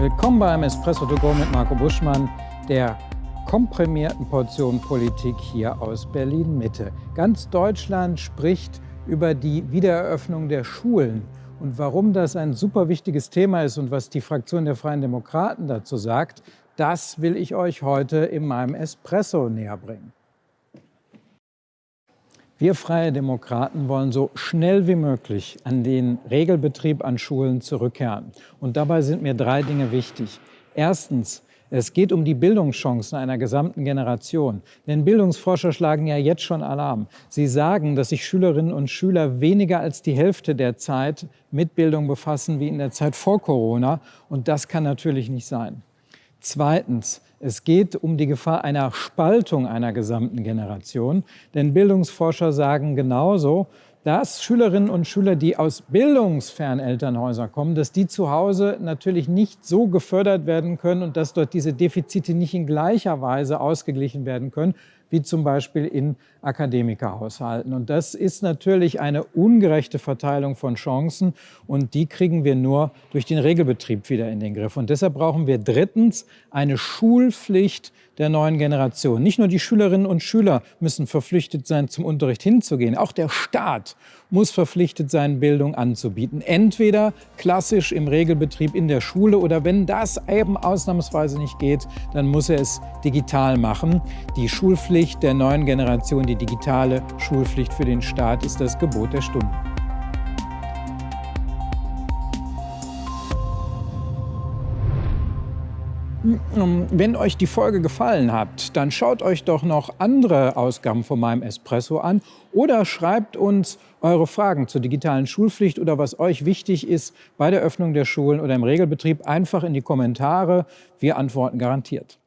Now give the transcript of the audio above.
Willkommen beim Espresso to go mit Marco Buschmann, der komprimierten Portion Politik hier aus Berlin-Mitte. Ganz Deutschland spricht über die Wiedereröffnung der Schulen. Und warum das ein super wichtiges Thema ist und was die Fraktion der Freien Demokraten dazu sagt, das will ich euch heute in meinem Espresso näher bringen. Wir Freie Demokraten wollen so schnell wie möglich an den Regelbetrieb an Schulen zurückkehren. Und dabei sind mir drei Dinge wichtig. Erstens, es geht um die Bildungschancen einer gesamten Generation. Denn Bildungsforscher schlagen ja jetzt schon Alarm. Sie sagen, dass sich Schülerinnen und Schüler weniger als die Hälfte der Zeit mit Bildung befassen wie in der Zeit vor Corona. Und das kann natürlich nicht sein. Zweitens, es geht um die Gefahr einer Spaltung einer gesamten Generation. Denn Bildungsforscher sagen genauso, dass Schülerinnen und Schüler, die aus bildungsfernen Elternhäusern kommen, dass die zu Hause natürlich nicht so gefördert werden können und dass dort diese Defizite nicht in gleicher Weise ausgeglichen werden können, wie zum Beispiel in Akademikerhaushalten. Und das ist natürlich eine ungerechte Verteilung von Chancen und die kriegen wir nur durch den Regelbetrieb wieder in den Griff. Und deshalb brauchen wir drittens eine Schulpflicht der neuen Generation. Nicht nur die Schülerinnen und Schüler müssen verpflichtet sein, zum Unterricht hinzugehen. Auch der Staat muss verpflichtet sein, Bildung anzubieten. Entweder klassisch im Regelbetrieb in der Schule oder wenn das eben ausnahmsweise nicht geht, dann muss er es digital machen. Die Schulpflicht der neuen Generation, die digitale Schulpflicht für den Staat ist das Gebot der Stunde. Wenn euch die Folge gefallen hat, dann schaut euch doch noch andere Ausgaben von meinem Espresso an oder schreibt uns eure Fragen zur digitalen Schulpflicht oder was euch wichtig ist bei der Öffnung der Schulen oder im Regelbetrieb einfach in die Kommentare. Wir antworten garantiert.